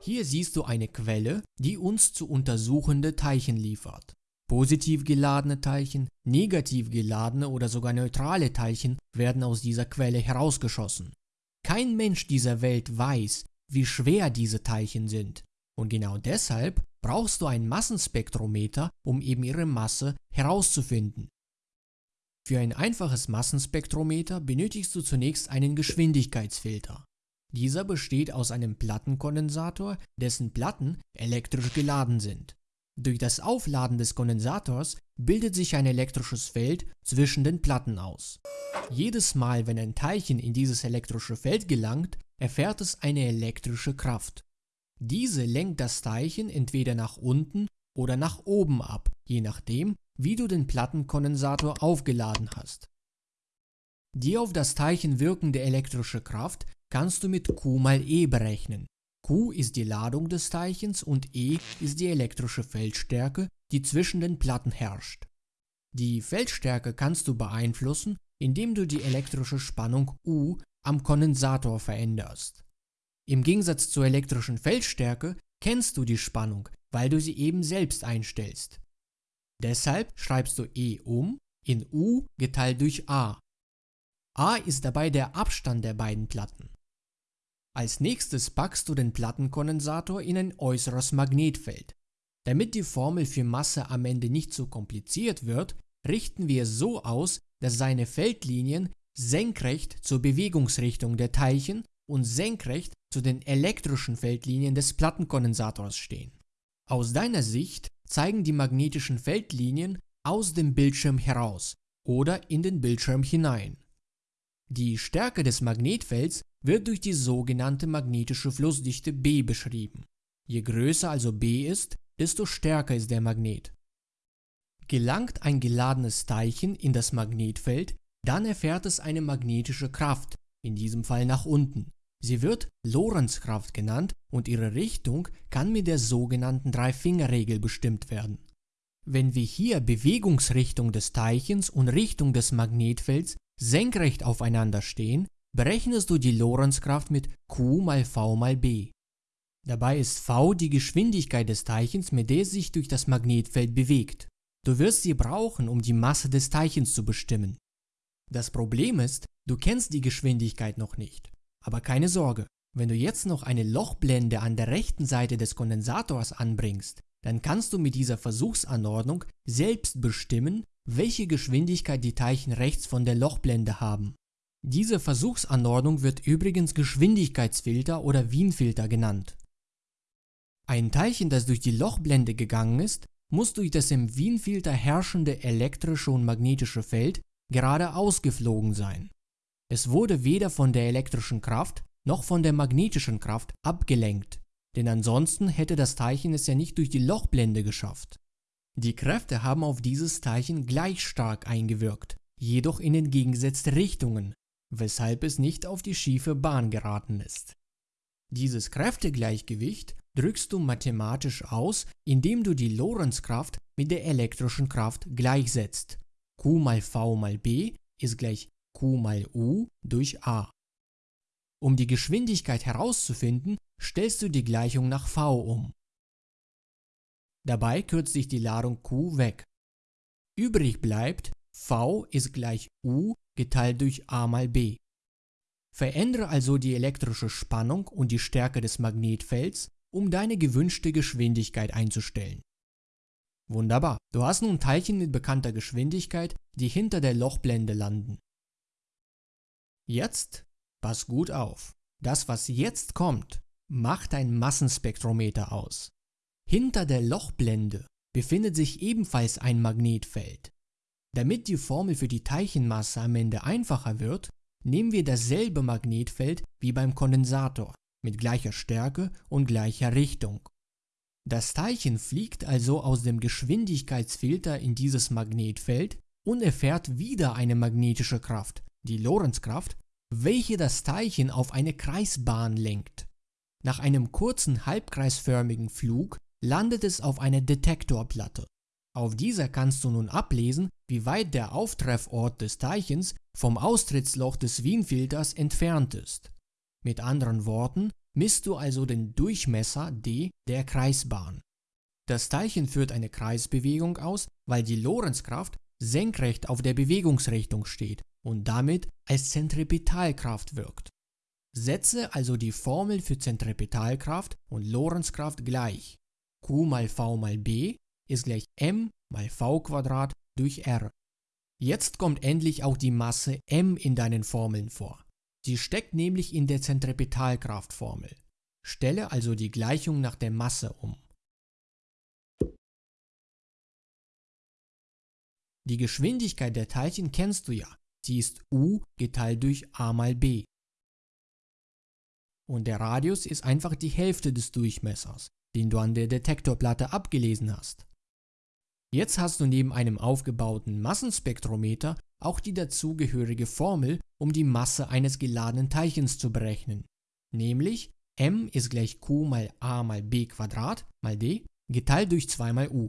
Hier siehst du eine Quelle, die uns zu untersuchende Teilchen liefert. Positiv geladene Teilchen, negativ geladene oder sogar neutrale Teilchen werden aus dieser Quelle herausgeschossen. Kein Mensch dieser Welt weiß, wie schwer diese Teilchen sind. Und genau deshalb brauchst du ein Massenspektrometer, um eben ihre Masse herauszufinden. Für ein einfaches Massenspektrometer benötigst du zunächst einen Geschwindigkeitsfilter. Dieser besteht aus einem Plattenkondensator, dessen Platten elektrisch geladen sind. Durch das Aufladen des Kondensators bildet sich ein elektrisches Feld zwischen den Platten aus. Jedes Mal, wenn ein Teilchen in dieses elektrische Feld gelangt, erfährt es eine elektrische Kraft. Diese lenkt das Teilchen entweder nach unten oder nach oben ab, je nachdem, wie du den Plattenkondensator aufgeladen hast. Die auf das Teilchen wirkende elektrische Kraft kannst du mit Q mal E berechnen. Q ist die Ladung des Teilchens und E ist die elektrische Feldstärke, die zwischen den Platten herrscht. Die Feldstärke kannst du beeinflussen, indem du die elektrische Spannung U am Kondensator veränderst. Im Gegensatz zur elektrischen Feldstärke kennst du die Spannung, weil du sie eben selbst einstellst. Deshalb schreibst du E um in U geteilt durch A. A ist dabei der Abstand der beiden Platten. Als nächstes packst du den Plattenkondensator in ein äußeres Magnetfeld. Damit die Formel für Masse am Ende nicht so kompliziert wird, richten wir es so aus, dass seine Feldlinien senkrecht zur Bewegungsrichtung der Teilchen und senkrecht zu den elektrischen Feldlinien des Plattenkondensators stehen. Aus deiner Sicht zeigen die magnetischen Feldlinien aus dem Bildschirm heraus oder in den Bildschirm hinein. Die Stärke des Magnetfelds wird durch die sogenannte magnetische Flussdichte B beschrieben. Je größer also B ist, desto stärker ist der Magnet. Gelangt ein geladenes Teilchen in das Magnetfeld, dann erfährt es eine magnetische Kraft, in diesem Fall nach unten. Sie wird Lorentzkraft genannt und ihre Richtung kann mit der sogenannten Drei-Finger-Regel bestimmt werden. Wenn wir hier Bewegungsrichtung des Teilchens und Richtung des Magnetfelds senkrecht aufeinander stehen, berechnest du die Lorentzkraft mit Q mal V mal B. Dabei ist V die Geschwindigkeit des Teilchens, mit der es sich durch das Magnetfeld bewegt. Du wirst sie brauchen, um die Masse des Teilchens zu bestimmen. Das Problem ist, du kennst die Geschwindigkeit noch nicht. Aber keine Sorge, wenn du jetzt noch eine Lochblende an der rechten Seite des Kondensators anbringst, dann kannst du mit dieser Versuchsanordnung selbst bestimmen, welche Geschwindigkeit die Teilchen rechts von der Lochblende haben. Diese Versuchsanordnung wird übrigens Geschwindigkeitsfilter oder Wien-Filter genannt. Ein Teilchen, das durch die Lochblende gegangen ist, muss durch das im Wien-Filter herrschende elektrische und magnetische Feld geradeaus geflogen sein. Es wurde weder von der elektrischen Kraft noch von der magnetischen Kraft abgelenkt, denn ansonsten hätte das Teilchen es ja nicht durch die Lochblende geschafft. Die Kräfte haben auf dieses Teilchen gleich stark eingewirkt, jedoch in entgegengesetzte Richtungen, weshalb es nicht auf die schiefe Bahn geraten ist. Dieses Kräftegleichgewicht drückst du mathematisch aus, indem du die Lorentzkraft mit der elektrischen Kraft gleichsetzt. Q mal V mal B ist gleich Q mal U durch A. Um die Geschwindigkeit herauszufinden, stellst du die Gleichung nach V um. Dabei kürzt sich die Ladung Q weg. Übrig bleibt V ist gleich U geteilt durch A mal B. Verändere also die elektrische Spannung und die Stärke des Magnetfelds, um deine gewünschte Geschwindigkeit einzustellen. Wunderbar, du hast nun Teilchen mit bekannter Geschwindigkeit, die hinter der Lochblende landen. Jetzt pass gut auf. Das, was jetzt kommt, macht ein Massenspektrometer aus. Hinter der Lochblende befindet sich ebenfalls ein Magnetfeld. Damit die Formel für die Teilchenmasse am Ende einfacher wird, nehmen wir dasselbe Magnetfeld wie beim Kondensator mit gleicher Stärke und gleicher Richtung. Das Teilchen fliegt also aus dem Geschwindigkeitsfilter in dieses Magnetfeld und erfährt wieder eine magnetische Kraft, die Lorentzkraft, welche das Teilchen auf eine Kreisbahn lenkt. Nach einem kurzen halbkreisförmigen Flug landet es auf einer Detektorplatte. Auf dieser kannst du nun ablesen, wie weit der Auftreffort des Teilchens vom Austrittsloch des Wien-Filters entfernt ist. Mit anderen Worten, misst du also den Durchmesser d der Kreisbahn. Das Teilchen führt eine Kreisbewegung aus, weil die Lorentzkraft senkrecht auf der Bewegungsrichtung steht und damit als Zentripetalkraft wirkt. Setze also die Formel für Zentripetalkraft und Lorentzkraft gleich. Q mal V mal B ist gleich m mal v durch r. Jetzt kommt endlich auch die Masse m in deinen Formeln vor. Sie steckt nämlich in der Zentripetalkraftformel. Stelle also die Gleichung nach der Masse um. Die Geschwindigkeit der Teilchen kennst du ja. Sie ist u geteilt durch a mal b. Und der Radius ist einfach die Hälfte des Durchmessers, den du an der Detektorplatte abgelesen hast. Jetzt hast du neben einem aufgebauten Massenspektrometer auch die dazugehörige Formel, um die Masse eines geladenen Teilchens zu berechnen, nämlich m ist gleich q mal a mal b Quadrat mal d geteilt durch 2 mal u.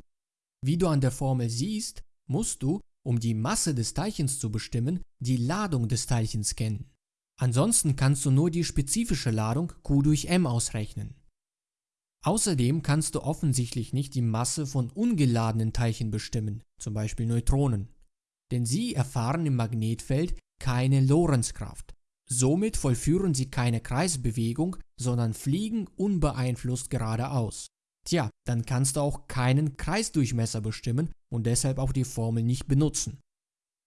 Wie du an der Formel siehst, musst du, um die Masse des Teilchens zu bestimmen, die Ladung des Teilchens kennen. Ansonsten kannst du nur die spezifische Ladung q durch m ausrechnen. Außerdem kannst du offensichtlich nicht die Masse von ungeladenen Teilchen bestimmen, zum Beispiel Neutronen, denn sie erfahren im Magnetfeld keine Lorentzkraft. Somit vollführen sie keine Kreisbewegung, sondern fliegen unbeeinflusst geradeaus. Tja, dann kannst du auch keinen Kreisdurchmesser bestimmen und deshalb auch die Formel nicht benutzen.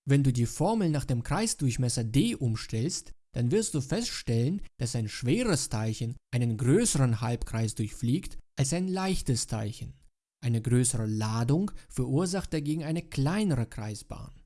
Wenn du die Formel nach dem Kreisdurchmesser d umstellst, dann wirst du feststellen, dass ein schweres Teilchen einen größeren Halbkreis durchfliegt als ein leichtes Teilchen. Eine größere Ladung verursacht dagegen eine kleinere Kreisbahn.